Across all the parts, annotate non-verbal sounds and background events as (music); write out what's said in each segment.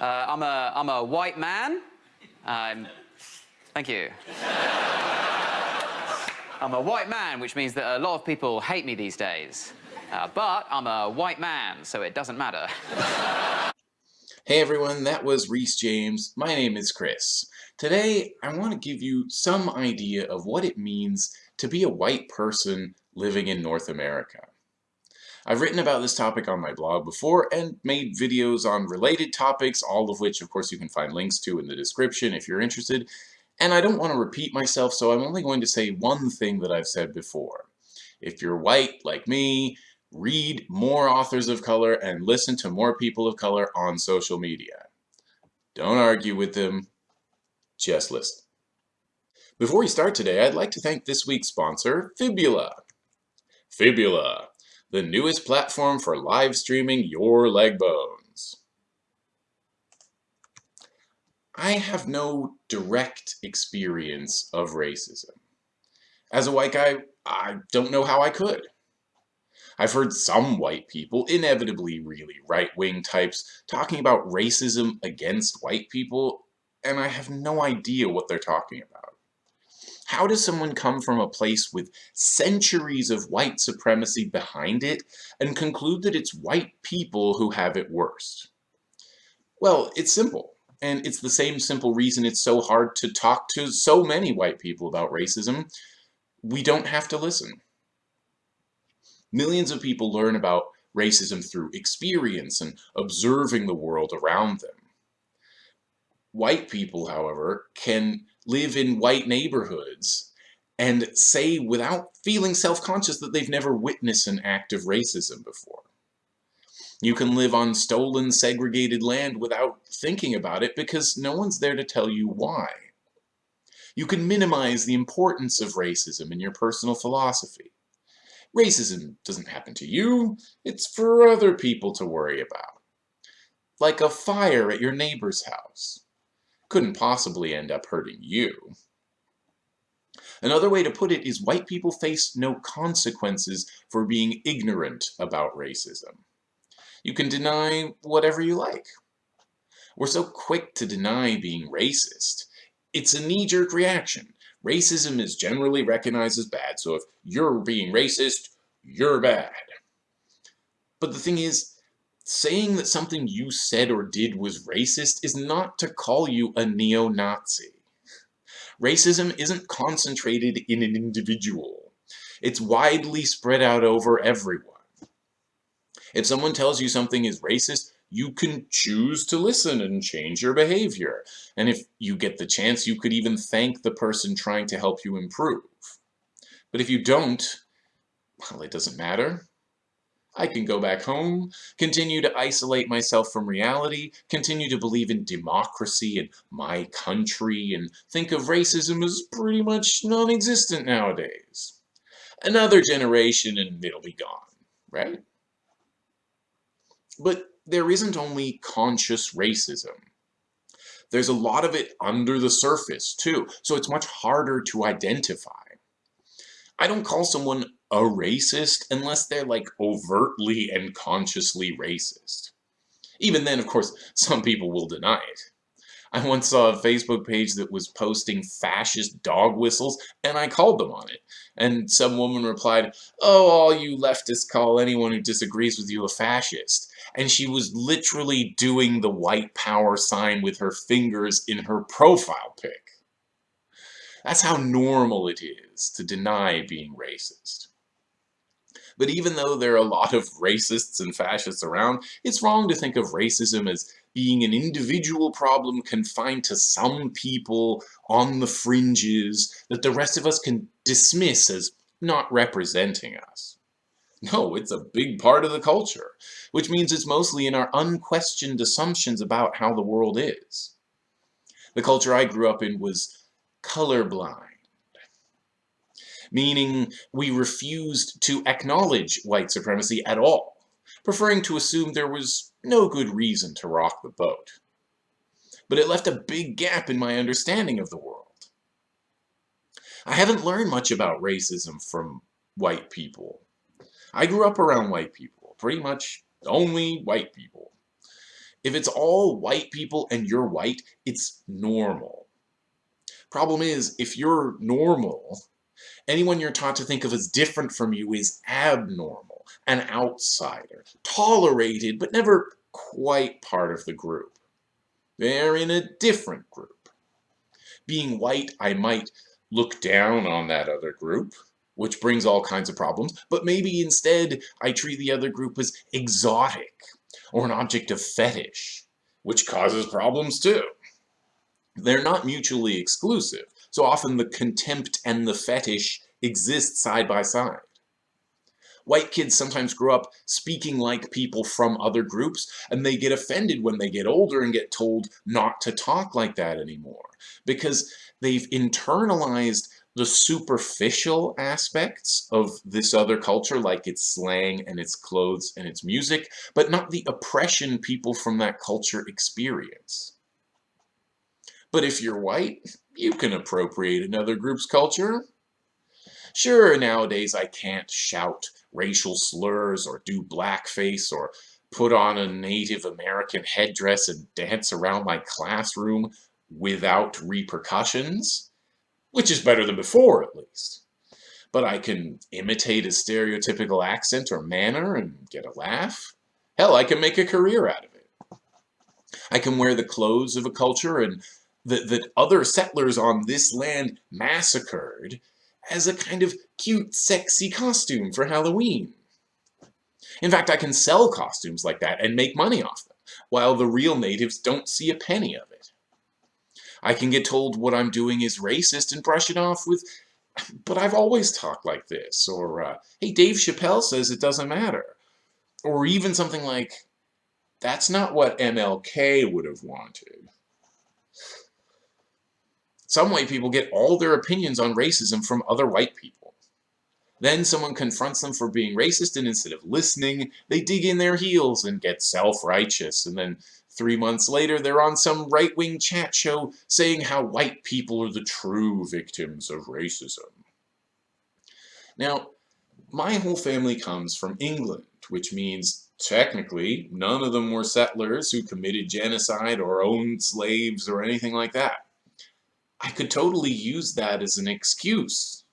Uh, I'm, a, I'm a white man. Um, thank you. I'm a white man, which means that a lot of people hate me these days. Uh, but I'm a white man, so it doesn't matter. hey everyone, that was Reese James. My name is Chris. Today, I want to give you some idea of what it means to be a white person living in North America. I've written about this topic on my blog before and made videos on related topics, all of which of course you can find links to in the description if you're interested. And I don't want to repeat myself, so I'm only going to say one thing that I've said before. If you're white, like me, read more authors of color and listen to more people of color on social media. Don't argue with them, just listen. Before we start today, I'd like to thank this week's sponsor, Fibula. Fibula, the newest platform for live streaming your leg bones. I have no direct experience of racism. As a white guy, I don't know how I could. I've heard some white people, inevitably really right-wing types, talking about racism against white people, and I have no idea what they're talking about. How does someone come from a place with centuries of white supremacy behind it and conclude that it's white people who have it worst? Well, it's simple. And it's the same simple reason it's so hard to talk to so many white people about racism. We don't have to listen. Millions of people learn about racism through experience and observing the world around them. White people, however, can live in white neighborhoods and say without feeling self-conscious that they've never witnessed an act of racism before. You can live on stolen, segregated land without thinking about it because no one's there to tell you why. You can minimize the importance of racism in your personal philosophy. Racism doesn't happen to you, it's for other people to worry about. Like a fire at your neighbor's house couldn't possibly end up hurting you. Another way to put it is white people face no consequences for being ignorant about racism. You can deny whatever you like. We're so quick to deny being racist. It's a knee-jerk reaction. Racism is generally recognized as bad, so if you're being racist, you're bad. But the thing is, saying that something you said or did was racist is not to call you a neo-Nazi. Racism isn't concentrated in an individual. It's widely spread out over everyone. If someone tells you something is racist, you can choose to listen and change your behavior. And if you get the chance, you could even thank the person trying to help you improve. But if you don't, well, it doesn't matter. I can go back home, continue to isolate myself from reality, continue to believe in democracy and my country, and think of racism as pretty much non-existent nowadays. Another generation and it'll be gone, right? But there isn't only conscious racism. There's a lot of it under the surface, too, so it's much harder to identify. I don't call someone a racist unless they're like overtly and consciously racist. Even then, of course, some people will deny it. I once saw a Facebook page that was posting fascist dog whistles, and I called them on it. And some woman replied, oh, all you leftists call anyone who disagrees with you a fascist. And she was literally doing the white power sign with her fingers in her profile pic. That's how normal it is to deny being racist. But even though there are a lot of racists and fascists around, it's wrong to think of racism as being an individual problem confined to some people on the fringes that the rest of us can dismiss as not representing us. No, it's a big part of the culture, which means it's mostly in our unquestioned assumptions about how the world is. The culture I grew up in was colorblind meaning we refused to acknowledge white supremacy at all, preferring to assume there was no good reason to rock the boat. But it left a big gap in my understanding of the world. I haven't learned much about racism from white people. I grew up around white people, pretty much only white people. If it's all white people and you're white, it's normal. Problem is, if you're normal, anyone you're taught to think of as different from you is abnormal, an outsider, tolerated, but never quite part of the group. They're in a different group. Being white, I might look down on that other group, which brings all kinds of problems, but maybe instead I treat the other group as exotic or an object of fetish, which causes problems too. They're not mutually exclusive, so often the contempt and the fetish exist side by side. White kids sometimes grow up speaking like people from other groups, and they get offended when they get older and get told not to talk like that anymore, because they've internalized the superficial aspects of this other culture, like its slang and its clothes and its music, but not the oppression people from that culture experience. But if you're white, you can appropriate another group's culture. Sure, nowadays I can't shout racial slurs or do blackface or put on a Native American headdress and dance around my classroom without repercussions, which is better than before at least. But I can imitate a stereotypical accent or manner and get a laugh. Hell, I can make a career out of it. I can wear the clothes of a culture and that, that other settlers on this land massacred as a kind of cute, sexy costume for Halloween. In fact, I can sell costumes like that and make money off them, while the real natives don't see a penny of it. I can get told what I'm doing is racist and brush it off with, but I've always talked like this, or, uh, hey, Dave Chappelle says it doesn't matter. Or even something like, that's not what MLK would have wanted. Some white people get all their opinions on racism from other white people. Then someone confronts them for being racist, and instead of listening, they dig in their heels and get self-righteous. And then three months later, they're on some right-wing chat show saying how white people are the true victims of racism. Now, my whole family comes from England, which means technically none of them were settlers who committed genocide or owned slaves or anything like that. I could totally use that as an excuse.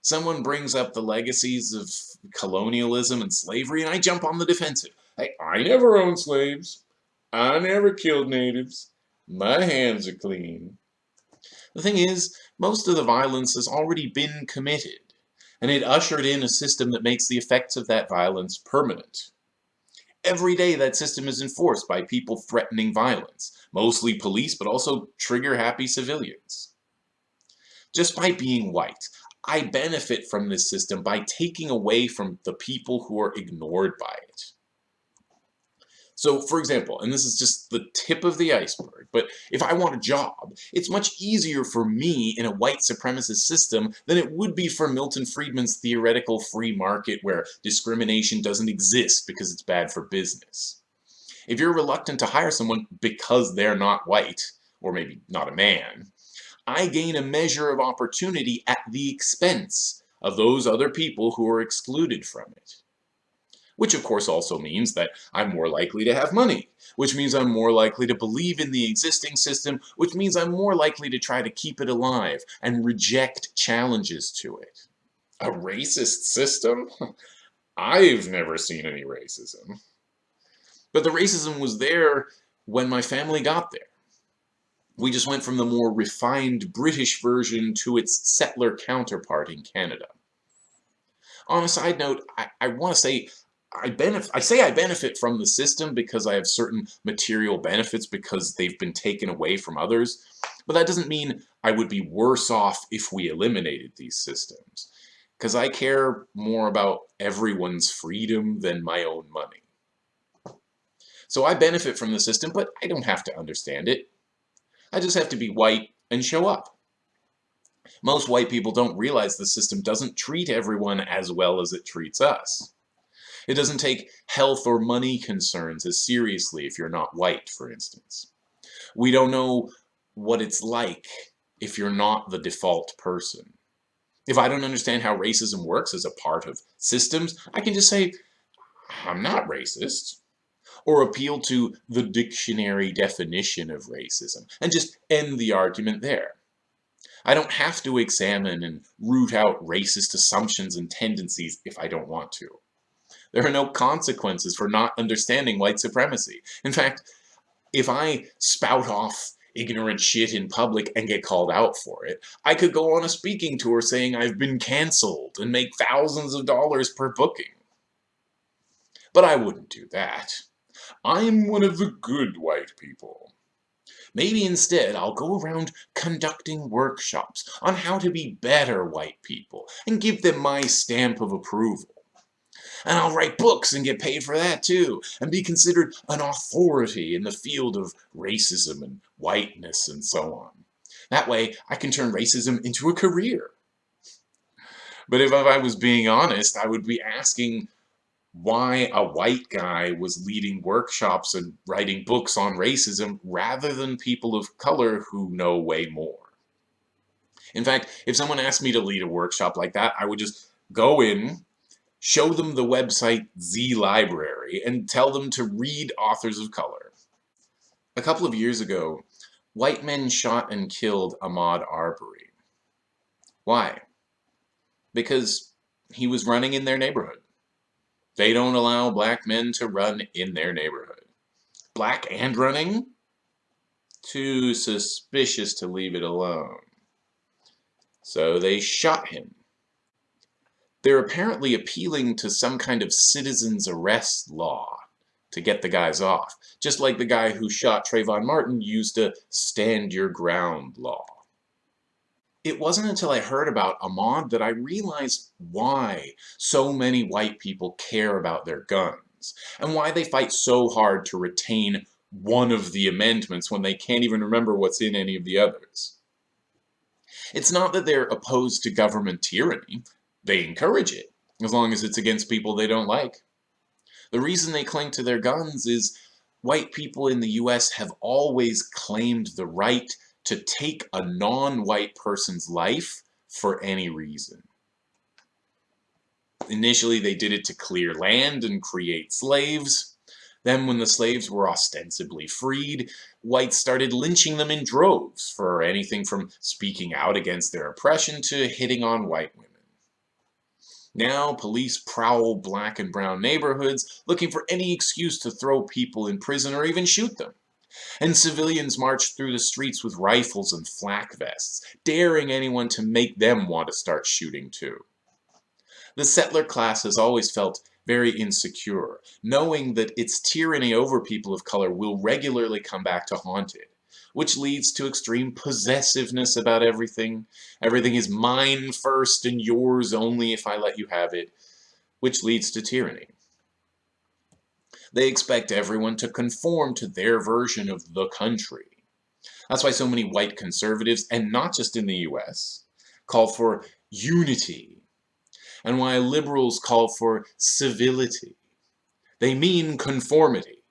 Someone brings up the legacies of colonialism and slavery, and I jump on the defensive. Hey, I never owned slaves. I never killed natives. My hands are clean. The thing is, most of the violence has already been committed, and it ushered in a system that makes the effects of that violence permanent. Every day that system is enforced by people threatening violence, mostly police, but also trigger-happy civilians. Just by being white, I benefit from this system by taking away from the people who are ignored by it. So, for example, and this is just the tip of the iceberg, but if I want a job, it's much easier for me in a white supremacist system than it would be for Milton Friedman's theoretical free market where discrimination doesn't exist because it's bad for business. If you're reluctant to hire someone because they're not white, or maybe not a man, I gain a measure of opportunity at the expense of those other people who are excluded from it which of course also means that I'm more likely to have money, which means I'm more likely to believe in the existing system, which means I'm more likely to try to keep it alive and reject challenges to it. A racist system? (laughs) I've never seen any racism. But the racism was there when my family got there. We just went from the more refined British version to its settler counterpart in Canada. On a side note, I, I want to say I benefit, I say I benefit from the system because I have certain material benefits because they've been taken away from others, but that doesn't mean I would be worse off if we eliminated these systems, because I care more about everyone's freedom than my own money. So I benefit from the system, but I don't have to understand it. I just have to be white and show up. Most white people don't realize the system doesn't treat everyone as well as it treats us. It doesn't take health or money concerns as seriously if you're not white, for instance. We don't know what it's like if you're not the default person. If I don't understand how racism works as a part of systems, I can just say, I'm not racist. or appeal to the dictionary definition of racism and just end the argument there. I don't have to examine and root out racist assumptions and tendencies if I don't want to. There are no consequences for not understanding white supremacy. In fact, if I spout off ignorant shit in public and get called out for it, I could go on a speaking tour saying I've been cancelled and make thousands of dollars per booking. But I wouldn't do that. I'm one of the good white people. Maybe instead I'll go around conducting workshops on how to be better white people and give them my stamp of approval. And I'll write books and get paid for that too, and be considered an authority in the field of racism and whiteness and so on. That way, I can turn racism into a career. But if I was being honest, I would be asking why a white guy was leading workshops and writing books on racism rather than people of color who know way more. In fact, if someone asked me to lead a workshop like that, I would just go in, show them the website Z Library, and tell them to read authors of color. A couple of years ago, white men shot and killed Ahmaud Arbery. Why? Because he was running in their neighborhood. They don't allow black men to run in their neighborhood. Black and running? Too suspicious to leave it alone. So they shot him. They're apparently appealing to some kind of citizen's arrest law to get the guys off, just like the guy who shot Trayvon Martin used a stand your ground law. It wasn't until I heard about Ahmaud that I realized why so many white people care about their guns, and why they fight so hard to retain one of the amendments when they can't even remember what's in any of the others. It's not that they're opposed to government tyranny, they encourage it, as long as it's against people they don't like. The reason they cling to their guns is white people in the US have always claimed the right to take a non-white person's life for any reason. Initially, they did it to clear land and create slaves. Then, when the slaves were ostensibly freed, whites started lynching them in droves for anything from speaking out against their oppression to hitting on white women. Now, police prowl black and brown neighborhoods looking for any excuse to throw people in prison or even shoot them and civilians march through the streets with rifles and flak vests, daring anyone to make them want to start shooting too. The settler class has always felt very insecure, knowing that its tyranny over people of color will regularly come back to haunt it, which leads to extreme possessiveness about everything. Everything is mine first and yours only if I let you have it, which leads to tyranny. They expect everyone to conform to their version of the country. That's why so many white conservatives, and not just in the US, call for unity, and why liberals call for civility. They mean conformity.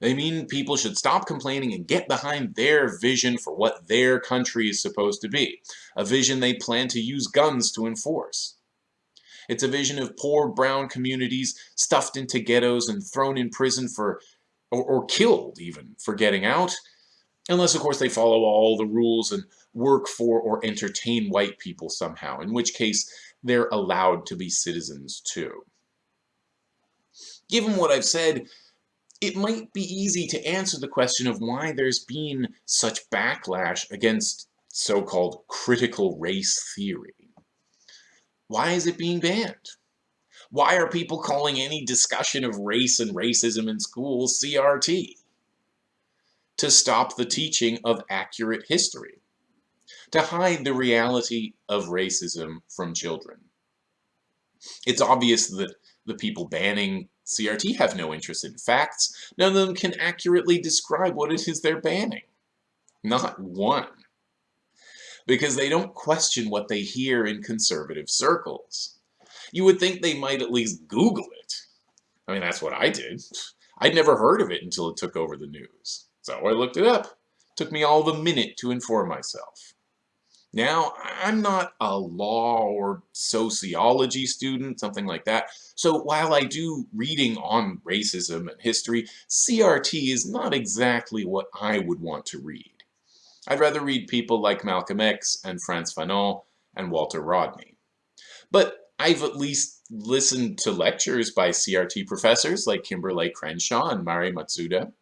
They mean people should stop complaining and get behind their vision for what their country is supposed to be, a vision they plan to use guns to enforce. It's a vision of poor brown communities stuffed into ghettos and thrown in prison for, or, or killed even, for getting out. Unless, of course, they follow all the rules and work for or entertain white people somehow, in which case they're allowed to be citizens too. Given what I've said, it might be easy to answer the question of why there's been such backlash against so-called critical race theory. Why is it being banned? Why are people calling any discussion of race and racism in schools CRT? To stop the teaching of accurate history. To hide the reality of racism from children. It's obvious that the people banning CRT have no interest in facts. None of them can accurately describe what it is they're banning. Not one because they don't question what they hear in conservative circles. You would think they might at least Google it. I mean, that's what I did. I'd never heard of it until it took over the news. So I looked it up. It took me all of a minute to inform myself. Now, I'm not a law or sociology student, something like that, so while I do reading on racism and history, CRT is not exactly what I would want to read. I'd rather read people like Malcolm X and Frantz Fanon and Walter Rodney. But I've at least listened to lectures by CRT professors like Kimberlé Crenshaw and Mari Matsuda.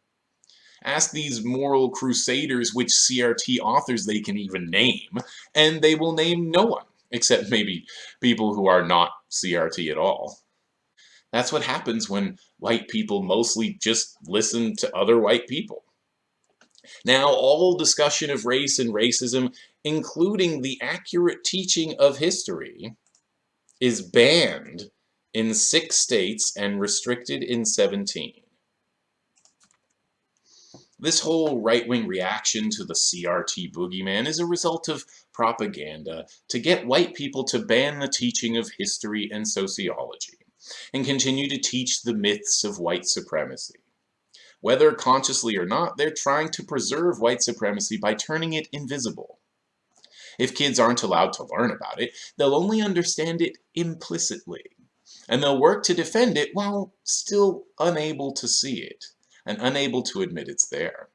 Ask these moral crusaders which CRT authors they can even name, and they will name no one, except maybe people who are not CRT at all. That's what happens when white people mostly just listen to other white people. Now, all discussion of race and racism, including the accurate teaching of history, is banned in six states and restricted in 17. This whole right-wing reaction to the CRT boogeyman is a result of propaganda to get white people to ban the teaching of history and sociology and continue to teach the myths of white supremacy. Whether consciously or not, they're trying to preserve white supremacy by turning it invisible. If kids aren't allowed to learn about it, they'll only understand it implicitly, and they'll work to defend it while still unable to see it and unable to admit it's there.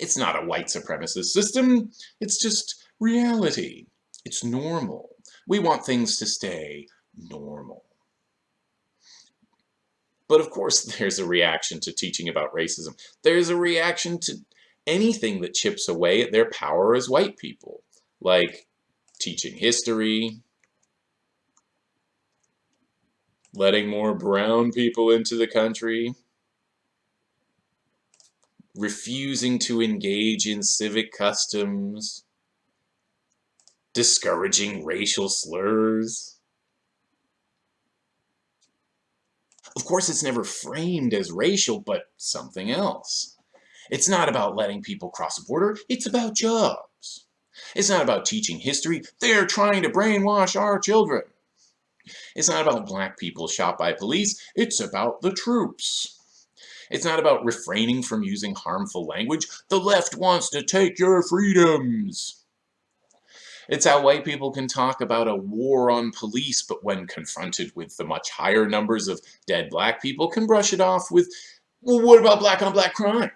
It's not a white supremacist system, it's just reality. It's normal. We want things to stay normal. But of course (laughs) there's a reaction to teaching about racism. There's a reaction to anything that chips away at their power as white people, like teaching history, letting more brown people into the country, refusing to engage in civic customs, discouraging racial slurs. Of course, it's never framed as racial, but something else. It's not about letting people cross the border, it's about jobs. It's not about teaching history, they're trying to brainwash our children. It's not about black people shot by police, it's about the troops. It's not about refraining from using harmful language. The left wants to take your freedoms. It's how white people can talk about a war on police, but when confronted with the much higher numbers of dead black people, can brush it off with, well, what about black on black crime?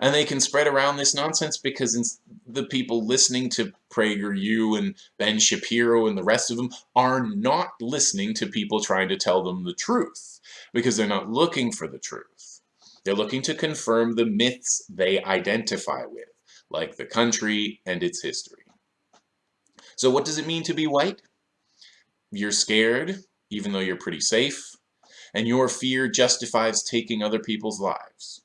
And they can spread around this nonsense because the people listening to PragerU and Ben Shapiro and the rest of them are not listening to people trying to tell them the truth because they're not looking for the truth. They're looking to confirm the myths they identify with, like the country and its history. So what does it mean to be white? You're scared, even though you're pretty safe, and your fear justifies taking other people's lives.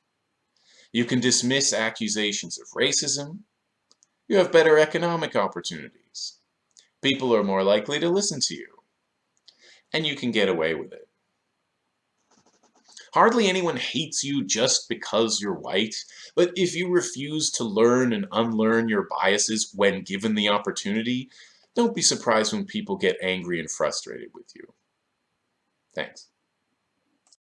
You can dismiss accusations of racism. You have better economic opportunities. People are more likely to listen to you. And you can get away with it. Hardly anyone hates you just because you're white, but if you refuse to learn and unlearn your biases when given the opportunity, don't be surprised when people get angry and frustrated with you. Thanks.